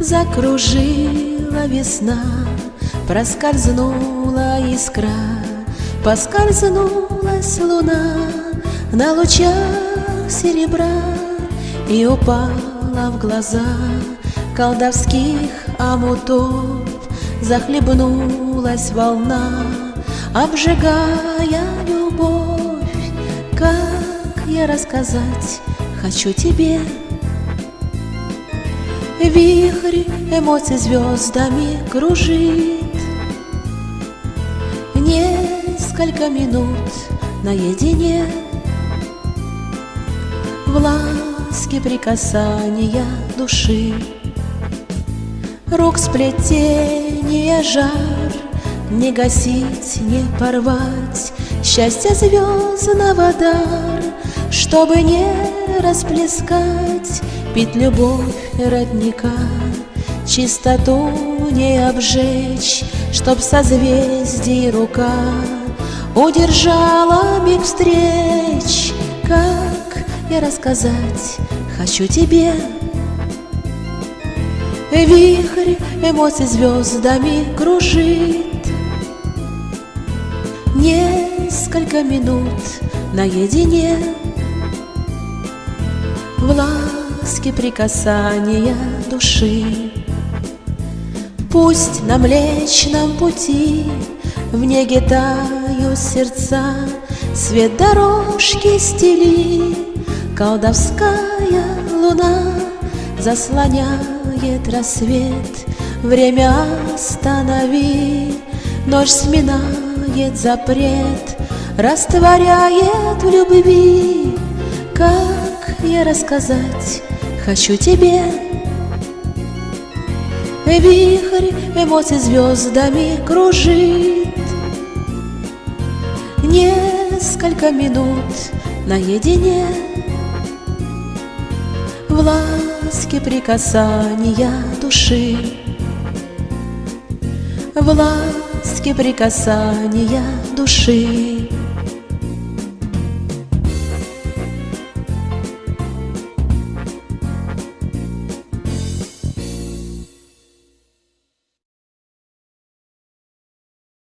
Закружила весна, проскользнула искра, Поскользнулась луна на лучах серебра И упала в глаза колдовских омутов Захлебнулась волна, обжигая любовь. Как я рассказать хочу тебе Вихрь эмоций звездами кружит. Несколько минут наедине. В ласке прикасания души. Рук сплетения жар Не гасить, не порвать. Счастье звездного дар Чтобы не расплескать Пить любовь родника, Чистоту не обжечь, Чтоб созвездий рука Удержала миг встреч, Как я рассказать хочу тебе. Вихрь эмоций звездами кружит. Несколько минут наедине. В ласке прикасания души. Пусть на Млечном пути в неге тают сердца, Свет дорожки стели, колдовская луна Заслоняет рассвет, время останови, Ночь сминает запрет, растворяет в любви, Как я рассказать хочу тебе. Вихрь эмоций звездами кружит. Несколько минут наедине. В ласке прикасания души. В ласке прикасания души